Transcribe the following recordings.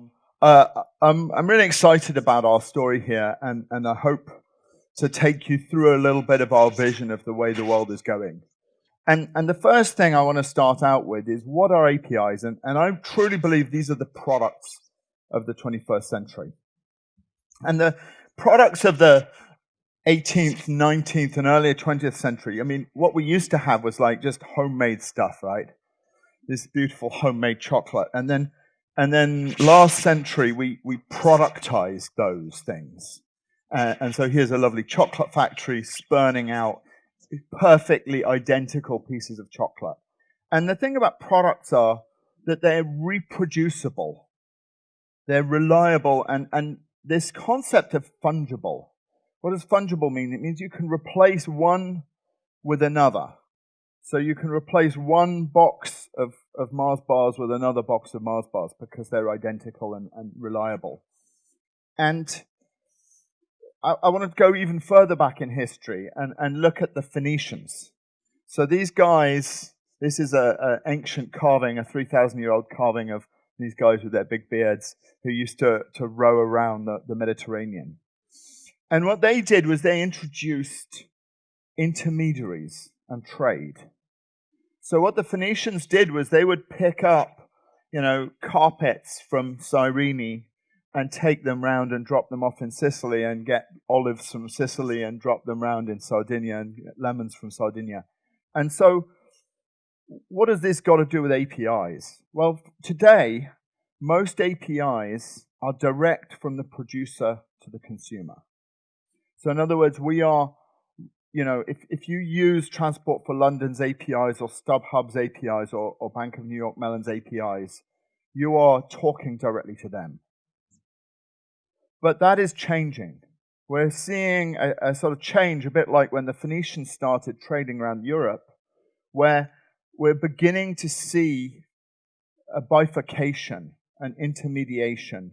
Um, uh, I'm, I'm really excited about our story here, and, and I hope to take you through a little bit of our vision of the way the world is going. And, and the first thing I want to start out with is what are APIs? And, and I truly believe these are the products of the 21st century. And the products of the 18th, 19th, and earlier 20th century, I mean, what we used to have was like just homemade stuff, right? This beautiful homemade chocolate. And then and then last century, we, we productized those things. Uh, and so here's a lovely chocolate factory spurning out perfectly identical pieces of chocolate. And the thing about products are that they're reproducible, they're reliable, and, and this concept of fungible. What does fungible mean? It means you can replace one with another. So you can replace one box of, Mars bars with another box of Mars bars because they're identical and, and reliable. And I, I want to go even further back in history and, and look at the Phoenicians. So these guys, this is an ancient carving, a 3,000 year old carving of these guys with their big beards who used to, to row around the, the Mediterranean. And what they did was they introduced intermediaries and trade. So what the Phoenicians did was they would pick up, you know, carpets from Cyrene and take them round and drop them off in Sicily and get olives from Sicily and drop them round in Sardinia and lemons from Sardinia. And so what has this got to do with APIs? Well, today, most APIs are direct from the producer to the consumer. So in other words, we are you know, if, if you use Transport for London's APIs or StubHub's APIs or, or Bank of New York Mellon's APIs, you are talking directly to them. But that is changing. We're seeing a, a sort of change, a bit like when the Phoenicians started trading around Europe, where we're beginning to see a bifurcation, an intermediation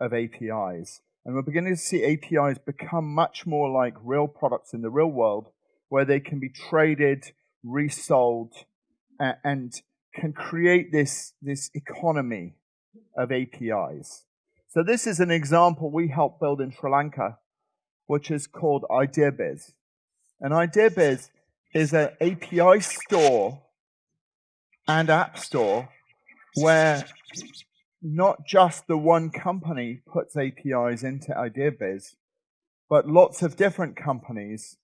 of APIs. And we're beginning to see APIs become much more like real products in the real world, where they can be traded, resold, and can create this, this economy of APIs. So this is an example we helped build in Sri Lanka, which is called IdeaBiz. And IdeaBiz is an API store and app store where not just the one company puts APIs into IdeaBiz, but lots of different companies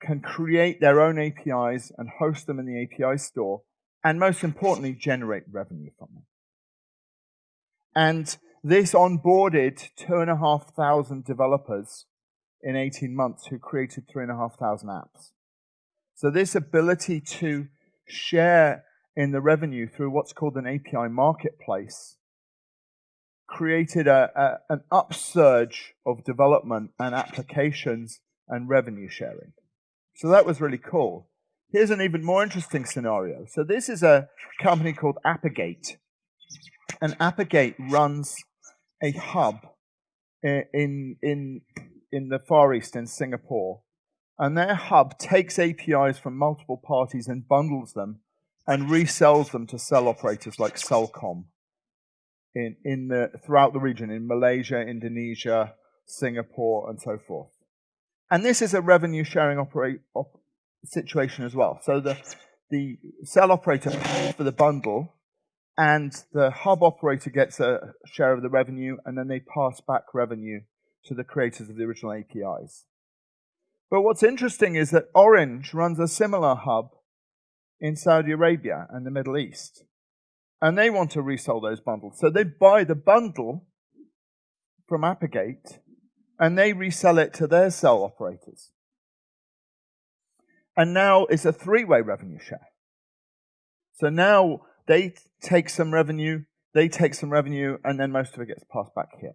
can create their own APIs and host them in the API store, and most importantly, generate revenue from them. And this onboarded two and a half thousand developers in 18 months who created three and a half thousand apps. So this ability to share in the revenue through what's called an API marketplace created a, a, an upsurge of development and applications and revenue sharing. So that was really cool. Here's an even more interesting scenario. So this is a company called Apigate. And Apigate runs a hub in, in, in the Far East, in Singapore. And their hub takes APIs from multiple parties and bundles them and resells them to cell operators like Celcom in, in the, throughout the region, in Malaysia, Indonesia, Singapore, and so forth. And this is a revenue sharing operate, op, situation as well. So the, the cell operator pays for the bundle, and the hub operator gets a share of the revenue, and then they pass back revenue to the creators of the original APIs. But what's interesting is that Orange runs a similar hub in Saudi Arabia and the Middle East and they want to resell those bundles. So they buy the bundle from Apigate and they resell it to their cell operators. And now it's a three way revenue share. So now they take some revenue, they take some revenue, and then most of it gets passed back here.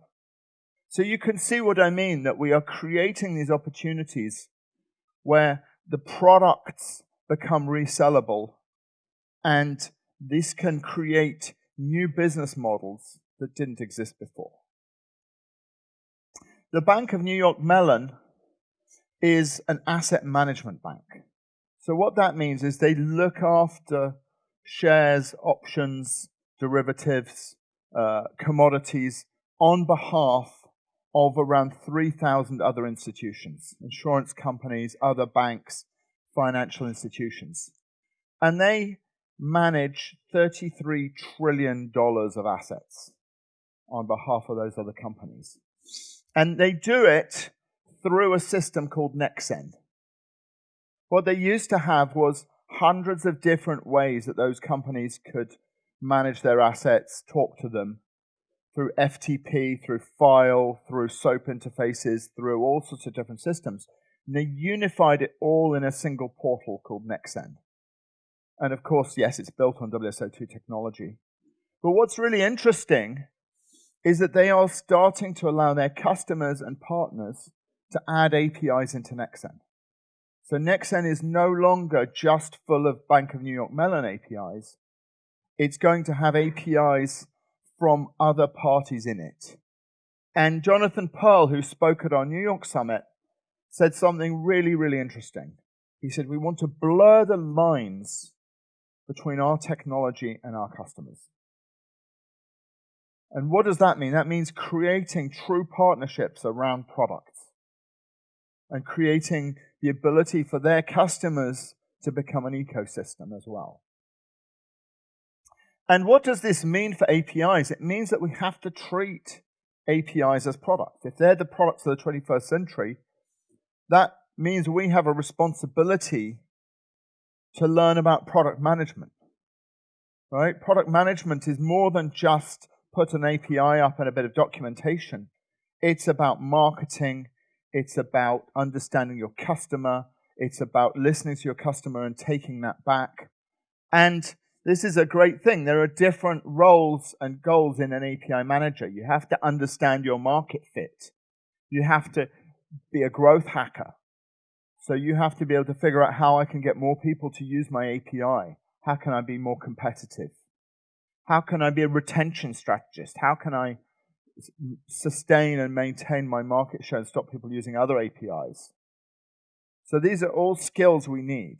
So you can see what I mean that we are creating these opportunities where the products become resellable and this can create new business models that didn't exist before. The Bank of New York Mellon is an asset management bank. So what that means is they look after shares, options, derivatives, uh, commodities on behalf of around 3,000 other institutions, insurance companies, other banks, financial institutions. And they manage $33 trillion of assets on behalf of those other companies. And they do it through a system called Nexen. What they used to have was hundreds of different ways that those companies could manage their assets, talk to them through FTP, through file, through SOAP interfaces, through all sorts of different systems. And they unified it all in a single portal called Nexen. And of course, yes, it's built on WSO2 technology. But what's really interesting is that they are starting to allow their customers and partners to add APIs into Nexen. So Nexen is no longer just full of Bank of New York Mellon APIs. It's going to have APIs from other parties in it. And Jonathan Pearl, who spoke at our New York summit, said something really, really interesting. He said, We want to blur the lines between our technology and our customers. And what does that mean? That means creating true partnerships around products and creating the ability for their customers to become an ecosystem as well. And what does this mean for APIs? It means that we have to treat APIs as products. If they're the products of the 21st century, that means we have a responsibility to learn about product management. Right? Product management is more than just put an API up and a bit of documentation. It's about marketing, it's about understanding your customer, it's about listening to your customer and taking that back. And this is a great thing. There are different roles and goals in an API manager. You have to understand your market fit. You have to be a growth hacker. So you have to be able to figure out how I can get more people to use my API. How can I be more competitive? How can I be a retention strategist? How can I sustain and maintain my market share and stop people using other APIs? So these are all skills we need.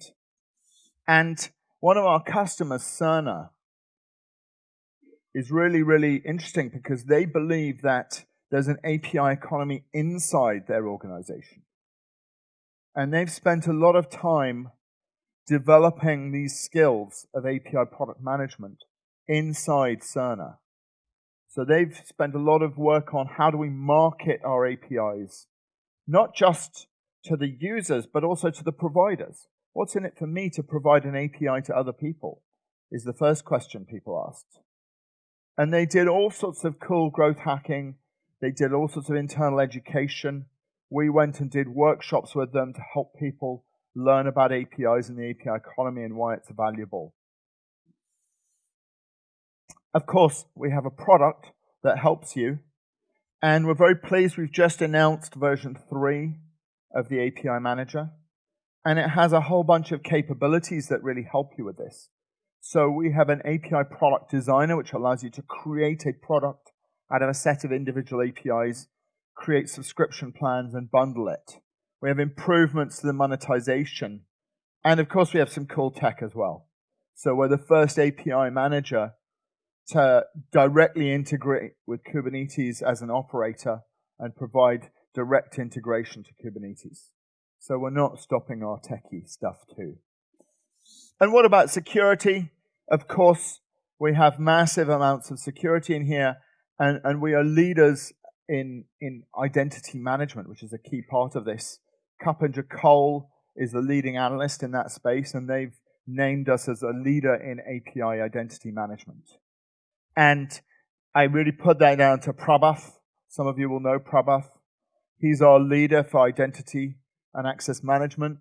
And one of our customers, Cerner, is really, really interesting because they believe that there's an API economy inside their organization. And they've spent a lot of time developing these skills of API product management inside Cerner. So they've spent a lot of work on how do we market our APIs, not just to the users, but also to the providers. What's in it for me to provide an API to other people? Is the first question people asked. And they did all sorts of cool growth hacking. They did all sorts of internal education. We went and did workshops with them to help people learn about APIs and the API economy and why it's valuable. Of course, we have a product that helps you, and we're very pleased we've just announced version 3 of the API Manager, and it has a whole bunch of capabilities that really help you with this. So we have an API product designer, which allows you to create a product out of a set of individual APIs create subscription plans and bundle it. We have improvements to the monetization. And of course, we have some cool tech as well. So we're the first API manager to directly integrate with Kubernetes as an operator and provide direct integration to Kubernetes. So we're not stopping our techie stuff too. And what about security? Of course, we have massive amounts of security in here, and, and we are leaders in, in identity management, which is a key part of this. Kuppinger Cole is the leading analyst in that space, and they've named us as a leader in API identity management. And I really put that down to Prabath. Some of you will know Prabath. He's our leader for identity and access management.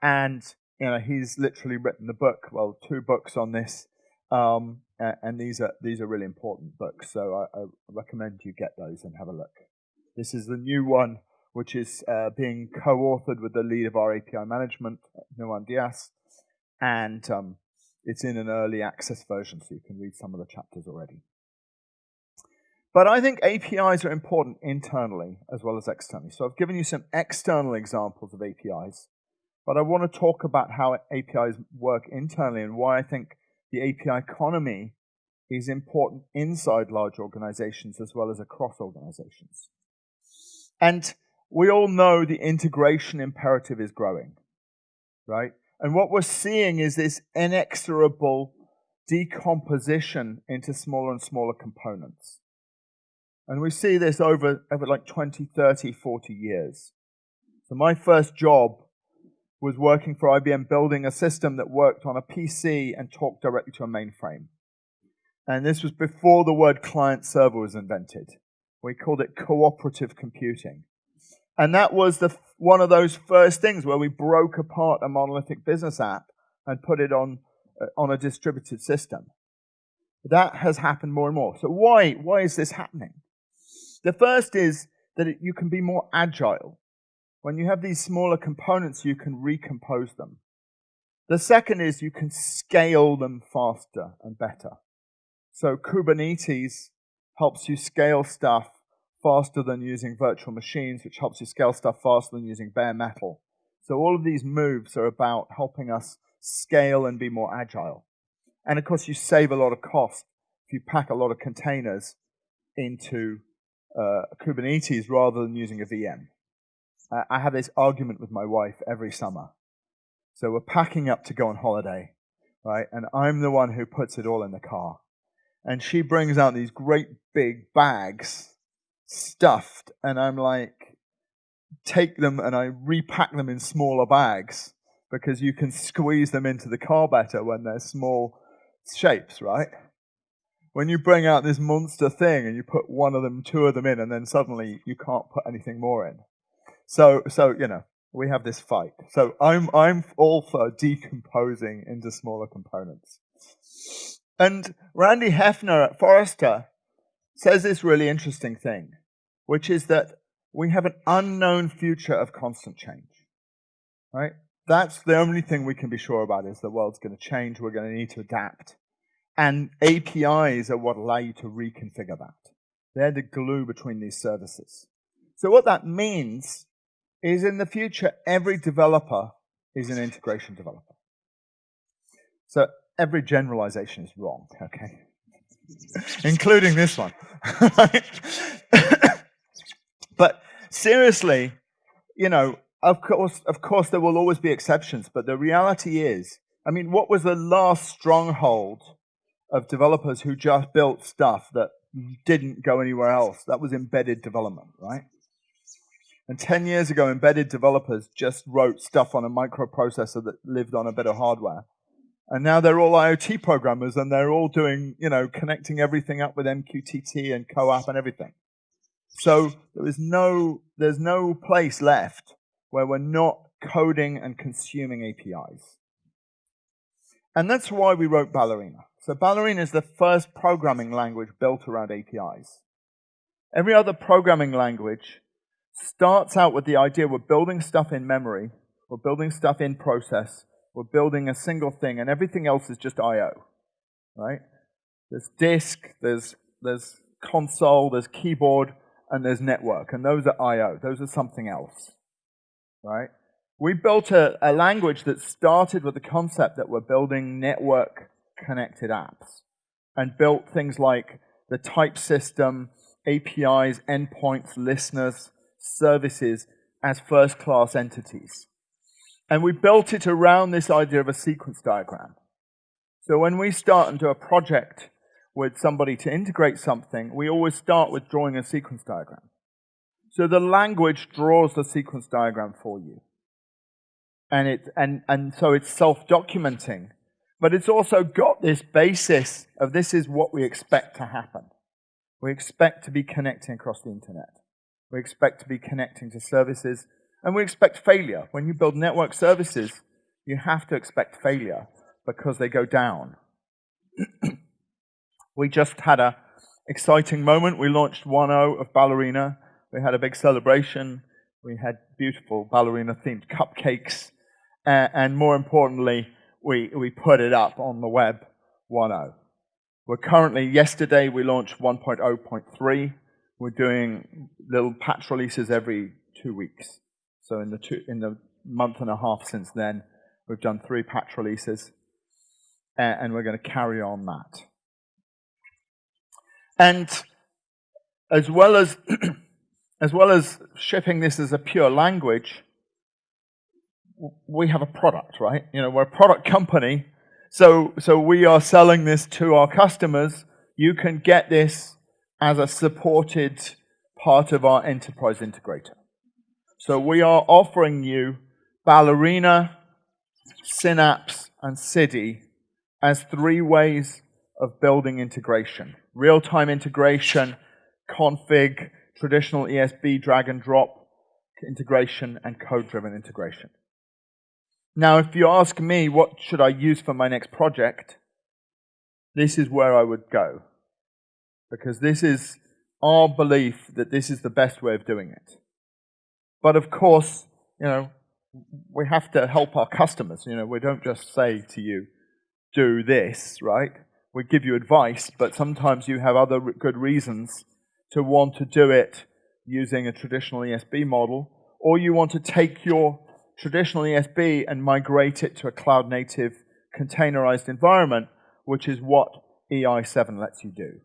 And you know, he's literally written a book, well, two books on this. Um, and these are these are really important books. So I, I, recommend you get those and have a look. This is the new one, which is uh, being co-authored with the lead of our API management, Nuwan Dias, and um, it's in an early access version, so you can read some of the chapters already. But I think APIs are important internally as well as externally. So I've given you some external examples of APIs, but I want to talk about how APIs work internally and why I think the API economy is important inside large organizations as well as across organizations. And we all know the integration imperative is growing, right? And what we're seeing is this inexorable decomposition into smaller and smaller components. And we see this over, over like 20, 30, 40 years. So my first job was working for IBM building a system that worked on a PC and talked directly to a mainframe. And this was before the word client server was invented. We called it cooperative computing. And that was the, one of those first things where we broke apart a monolithic business app and put it on, uh, on a distributed system. That has happened more and more. So why, why is this happening? The first is that it, you can be more agile. When you have these smaller components, you can recompose them. The second is you can scale them faster and better. So Kubernetes helps you scale stuff faster than using virtual machines, which helps you scale stuff faster than using bare metal. So all of these moves are about helping us scale and be more agile. And of course, you save a lot of cost if you pack a lot of containers into uh, Kubernetes rather than using a VM. Uh, I have this argument with my wife every summer. So we're packing up to go on holiday, right? And I'm the one who puts it all in the car. And she brings out these great big bags stuffed, and I'm like, take them and I repack them in smaller bags because you can squeeze them into the car better when they're small shapes, right? When you bring out this monster thing and you put one of them, two of them in, and then suddenly you can't put anything more in. So, so you know, we have this fight. So I'm I'm all for decomposing into smaller components. And Randy Heffner at Forrester says this really interesting thing, which is that we have an unknown future of constant change. Right? That's the only thing we can be sure about is the world's going to change. We're going to need to adapt. And APIs are what allow you to reconfigure that. They're the glue between these services. So what that means is in the future, every developer is an integration developer. So every generalization is wrong, okay? Including this one. but seriously, you know, of course, of course, there will always be exceptions, but the reality is, I mean, what was the last stronghold of developers who just built stuff that didn't go anywhere else. That was embedded development, right? And 10 years ago, embedded developers just wrote stuff on a microprocessor that lived on a bit of hardware. And now they're all IoT programmers and they're all doing, you know, connecting everything up with MQTT and CoAP and everything. So there is no, there's no place left where we're not coding and consuming APIs. And that's why we wrote Ballerina. So Ballerina is the first programming language built around APIs. Every other programming language starts out with the idea we're building stuff in memory, we're building stuff in process, we're building a single thing, and everything else is just I.O. Right? There's disk, there's there's console, there's keyboard, and there's network, and those are I.O. Those are something else. Right? We built a, a language that started with the concept that we're building network connected apps and built things like the type system, APIs, endpoints, listeners, services as first class entities. And we built it around this idea of a sequence diagram. So when we start and do a project with somebody to integrate something, we always start with drawing a sequence diagram. So the language draws the sequence diagram for you. And, it, and, and so it's self-documenting but it's also got this basis of this is what we expect to happen. We expect to be connecting across the internet. We expect to be connecting to services, and we expect failure. When you build network services, you have to expect failure because they go down. we just had a exciting moment. We launched 1.0 of Ballerina. We had a big celebration. We had beautiful ballerina themed cupcakes. Uh, and more importantly, we, we put it up on the web 1.0. We're currently, yesterday we launched 1.0.3. We're doing little patch releases every two weeks. So in the, two, in the month and a half since then, we've done three patch releases, and we're going to carry on that. And as well as as well as shipping this as a pure language, we have a product, right? You know, we're a product company, so so we are selling this to our customers. You can get this as a supported part of our enterprise integrator. So we are offering you Ballerina, Synapse, and Siddhi as three ways of building integration. Real-time integration, config, traditional ESB drag and drop integration, and code-driven integration. Now, if you ask me what should I use for my next project, this is where I would go. Because this is our belief that this is the best way of doing it. But of course, you know, we have to help our customers. You know, we don't just say to you, do this, right? We give you advice, but sometimes you have other good reasons to want to do it using a traditional ESB model, or you want to take your traditional ESB and migrate it to a cloud native containerized environment, which is what EI7 lets you do.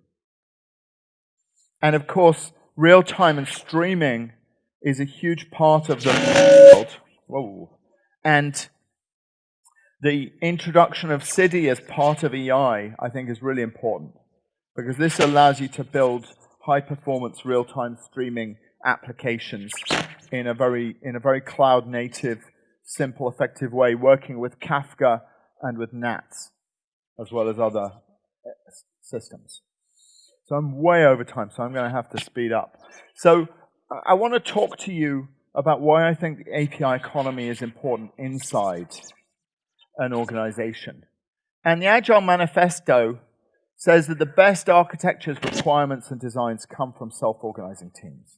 And of course, real time and streaming is a huge part of the world. Whoa. And the introduction of Siddhi as part of EI, I think, is really important because this allows you to build high performance real time streaming applications in a very in a very cloud native, simple, effective way, working with Kafka and with NATS, as well as other uh, systems. So I'm way over time, so I'm going to have to speed up. So I want to talk to you about why I think the API economy is important inside an organization. And the Agile Manifesto says that the best architectures, requirements, and designs come from self-organizing teams.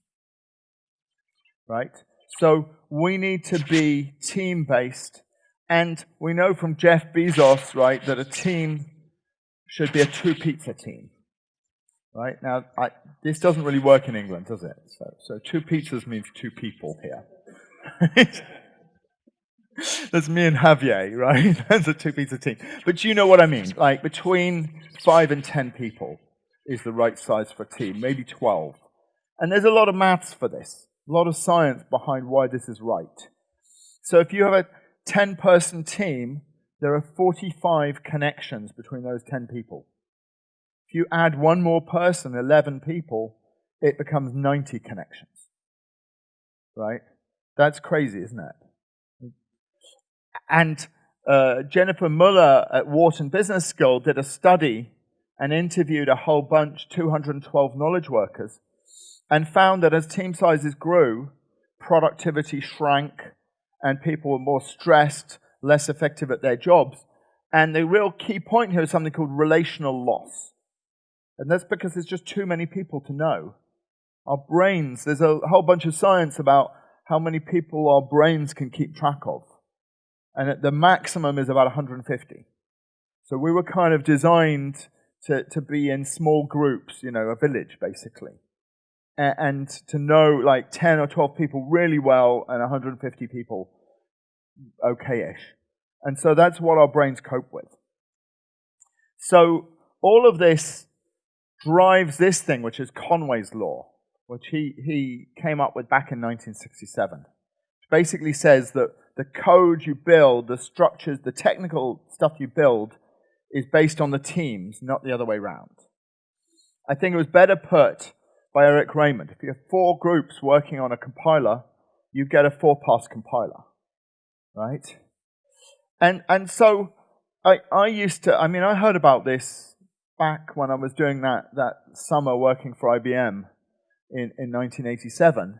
Right? So we need to be team-based. And we know from Jeff Bezos, right, that a team should be a two-pizza team. Right? Now, I, this doesn't really work in England, does it? So, so two pizzas means two people here. That's me and Javier, right? That's a two pizza team. But you know what I mean. Like between five and ten people is the right size for a team, maybe 12. And there's a lot of maths for this, a lot of science behind why this is right. So if you have a 10 person team, there are 45 connections between those 10 people. If you add one more person, 11 people, it becomes 90 connections. Right? That's crazy, isn't it? And uh, Jennifer Mueller at Wharton Business School did a study and interviewed a whole bunch, 212 knowledge workers, and found that as team sizes grew, productivity shrank and people were more stressed, less effective at their jobs. And the real key point here is something called relational loss. And that's because there's just too many people to know. Our brains, there's a whole bunch of science about how many people our brains can keep track of. And the maximum is about 150. So we were kind of designed to, to be in small groups, you know, a village basically. And, and to know like 10 or 12 people really well and 150 people okay-ish. And so that's what our brains cope with. So all of this drives this thing, which is Conway's Law, which he, he came up with back in 1967. Which basically says that the code you build, the structures, the technical stuff you build, is based on the teams, not the other way around. I think it was better put by Eric Raymond. If you have four groups working on a compiler, you get a four-pass compiler, right? And and so I I used to. I mean, I heard about this back when I was doing that, that summer working for IBM in, in 1987,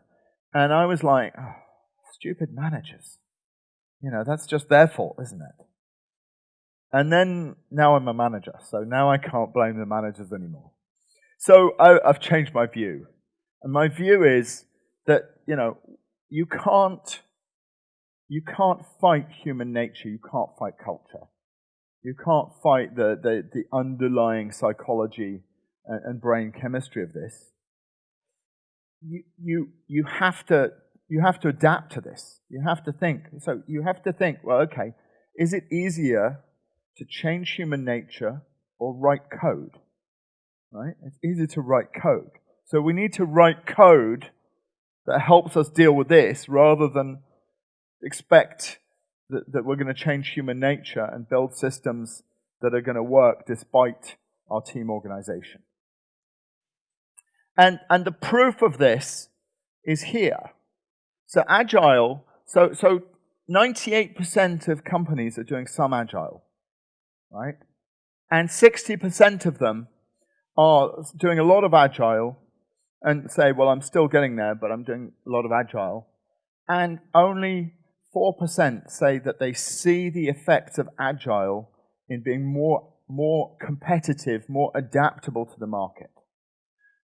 and I was like, oh, stupid managers. You know, that's just their fault, isn't it? And then now I'm a manager, so now I can't blame the managers anymore. So I, I've changed my view. And my view is that, you know, you can't, you can't fight human nature, you can't fight culture. You can't fight the, the, the underlying psychology and, and brain chemistry of this. You, you, you, have to, you have to adapt to this. You have to think. So you have to think, well, okay, is it easier to change human nature or write code? right? It's easier to write code. So we need to write code that helps us deal with this rather than expect that, that we're going to change human nature and build systems that are going to work despite our team organization. And, and the proof of this is here. So agile, so, so 98% of companies are doing some agile, right? And 60% of them are doing a lot of agile and say, well, I'm still getting there, but I'm doing a lot of agile. And only 4% say that they see the effects of agile in being more, more competitive, more adaptable to the market.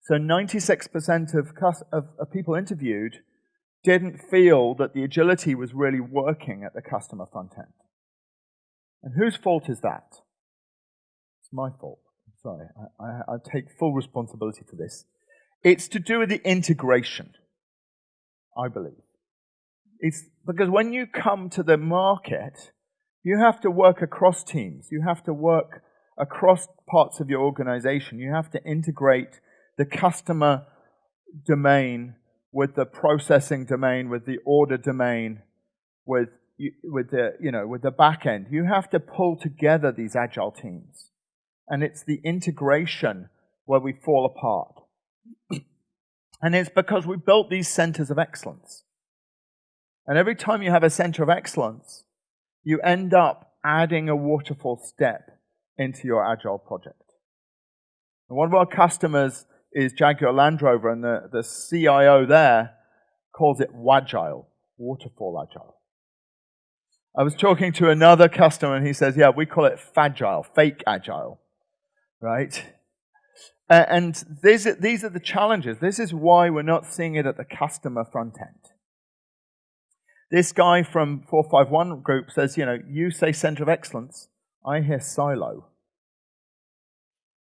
So 96% of, of, of people interviewed didn't feel that the agility was really working at the customer front end. And whose fault is that? It's my fault. I'm sorry. I, I, I take full responsibility for this. It's to do with the integration, I believe. It's because when you come to the market, you have to work across teams. You have to work across parts of your organization. You have to integrate the customer domain with the processing domain, with the order domain, with with the you know with the back end. You have to pull together these agile teams, and it's the integration where we fall apart. and it's because we built these centers of excellence. And every time you have a center of excellence, you end up adding a waterfall step into your agile project. And one of our customers is Jaguar Land Rover, and the, the CIO there calls it Wagile, waterfall agile. I was talking to another customer, and he says, Yeah, we call it Fagile, fake agile, right? And these are, these are the challenges. This is why we're not seeing it at the customer front end. This guy from 451 group says, you know, you say center of excellence, I hear silo.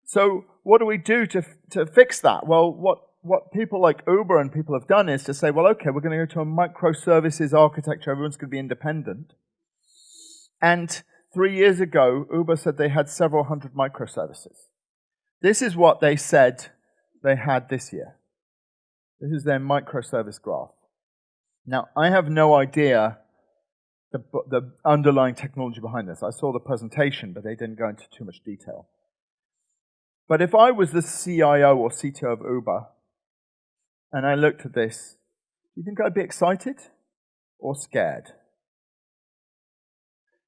So what do we do to, to fix that? Well, what, what people like Uber and people have done is to say, well, okay, we're going to go to a microservices architecture. Everyone's going to be independent. And three years ago, Uber said they had several hundred microservices. This is what they said they had this year. This is their microservice graph. Now, I have no idea the, the underlying technology behind this. I saw the presentation, but they didn't go into too much detail. But if I was the CIO or CTO of Uber and I looked at this, do you think I'd be excited or scared?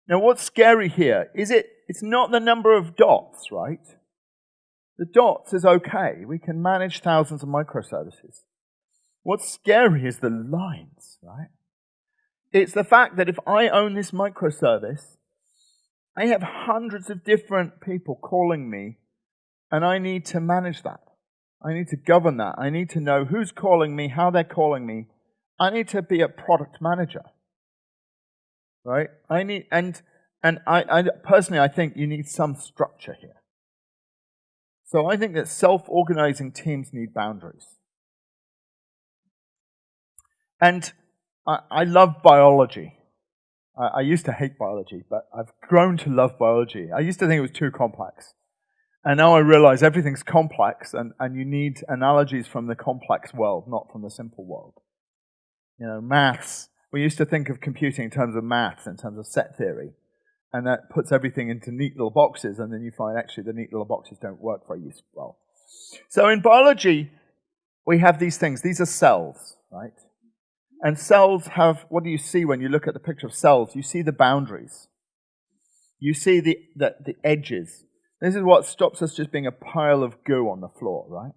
Now, what's scary here is it, it's not the number of dots, right? The dots is okay. We can manage thousands of microservices. What's scary is the lines, right? It's the fact that if I own this microservice, I have hundreds of different people calling me and I need to manage that. I need to govern that. I need to know who's calling me, how they're calling me. I need to be a product manager. Right? I need and and I, I personally I think you need some structure here. So I think that self-organizing teams need boundaries. And I, I love biology. I, I used to hate biology, but I've grown to love biology. I used to think it was too complex. And now I realize everything's complex and, and you need analogies from the complex world, not from the simple world. You know, maths, we used to think of computing in terms of maths, in terms of set theory. And that puts everything into neat little boxes, and then you find actually the neat little boxes don't work very well. So in biology, we have these things. These are cells, right? And cells have, what do you see when you look at the picture of cells? You see the boundaries. You see the, the, the edges. This is what stops us just being a pile of goo on the floor, right?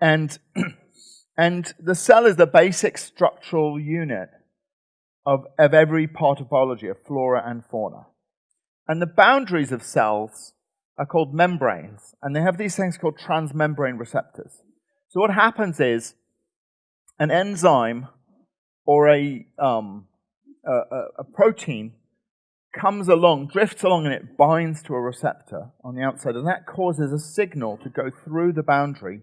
And, and the cell is the basic structural unit of, of every part of biology, of flora and fauna. And the boundaries of cells are called membranes, and they have these things called transmembrane receptors. So what happens is an enzyme or a, um, a, a protein comes along, drifts along, and it binds to a receptor on the outside. And that causes a signal to go through the boundary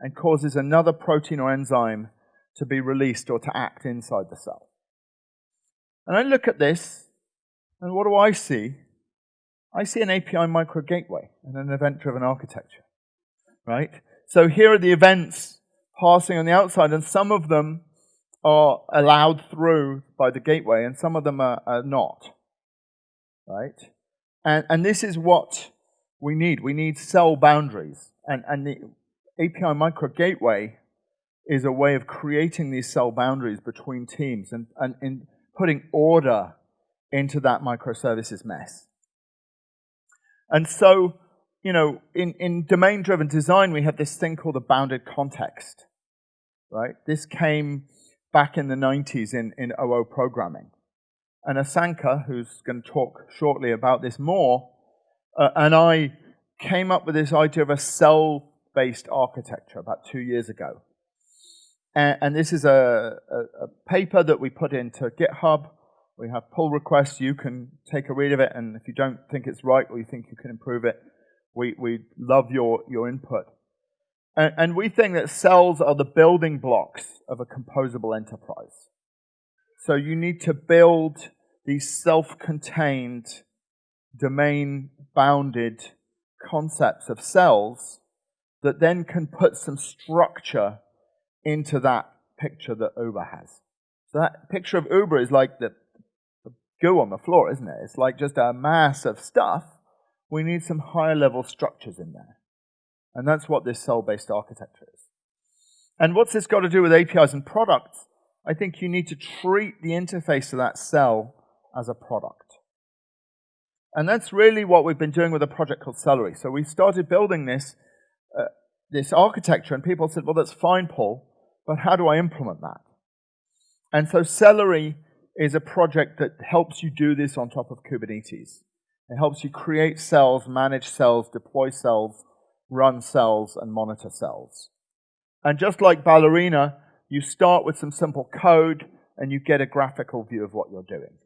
and causes another protein or enzyme to be released or to act inside the cell. And I look at this, and what do I see? I see an API micro gateway and an event driven architecture. right? So here are the events passing on the outside, and some of them are allowed through by the gateway, and some of them are, are not, right? And, and this is what we need. We need cell boundaries. And, and the API Micro Gateway is a way of creating these cell boundaries between teams and, and, and putting order into that microservices mess. And so, you know, in, in domain-driven design, we have this thing called a bounded context, right? This came back in the 90s in, in OO programming. And Asanka, who's going to talk shortly about this more, uh, and I came up with this idea of a cell-based architecture about two years ago. And, and this is a, a, a, paper that we put into GitHub. We have pull requests. You can take a read of it, and if you don't think it's right or you think you can improve it, we, we love your, your input. And, and we think that cells are the building blocks of a composable enterprise. So you need to build these self-contained, domain-bounded concepts of cells that then can put some structure into that picture that Uber has. So that picture of Uber is like the, the goo on the floor, isn't it? It's like just a mass of stuff. We need some higher level structures in there. And that's what this cell-based architecture is. And what's this got to do with APIs and products? I think you need to treat the interface of that cell as a product. And that's really what we've been doing with a project called Cellery. So we started building this, uh, this architecture, and people said, well, that's fine, Paul, but how do I implement that? And so Cellery is a project that helps you do this on top of Kubernetes. It helps you create cells, manage cells, deploy cells, run cells, and monitor cells. And just like Ballerina, you start with some simple code, and you get a graphical view of what you're doing.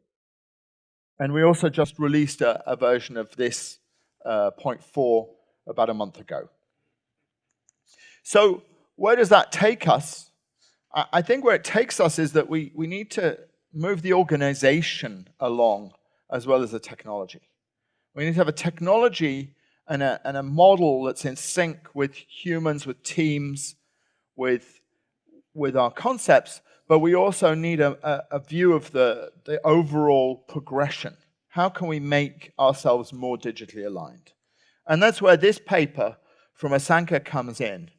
And we also just released a, a version of this uh, 0.4 about a month ago. So where does that take us? I, I think where it takes us is that we, we need to move the organization along as well as the technology. We need to have a technology and a, and a model that's in sync with humans, with teams, with, with our concepts, but we also need a, a, a view of the, the overall progression. How can we make ourselves more digitally aligned? And that's where this paper from Asanka comes in.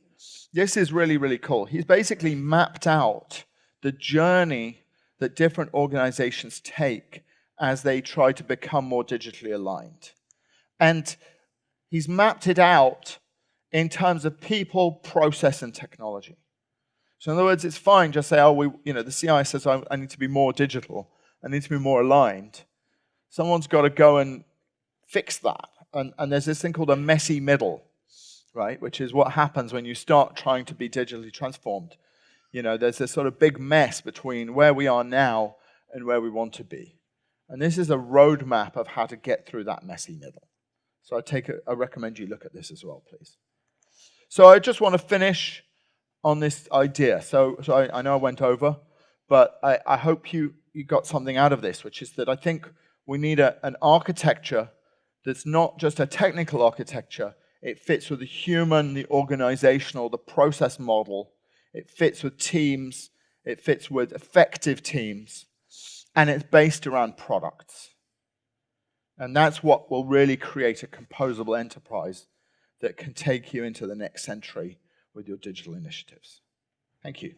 This is really, really cool. He's basically mapped out the journey that different organizations take as they try to become more digitally aligned. And he's mapped it out in terms of people, process, and technology. So in other words, it's fine just say, oh, we, you know, the CI says I, I need to be more digital. I need to be more aligned. Someone's got to go and fix that. And, and there's this thing called a messy middle, right? Which is what happens when you start trying to be digitally transformed. You know, there's this sort of big mess between where we are now and where we want to be. And this is a roadmap of how to get through that messy middle. So I take a, I recommend you look at this as well, please. So I just want to finish on this idea. So, so I, I know I went over, but I, I hope you, you got something out of this, which is that I think we need a, an architecture that's not just a technical architecture. It fits with the human, the organizational, the process model. It fits with teams. It fits with effective teams. And it's based around products. And that's what will really create a composable enterprise that can take you into the next century with your digital initiatives. Thank you.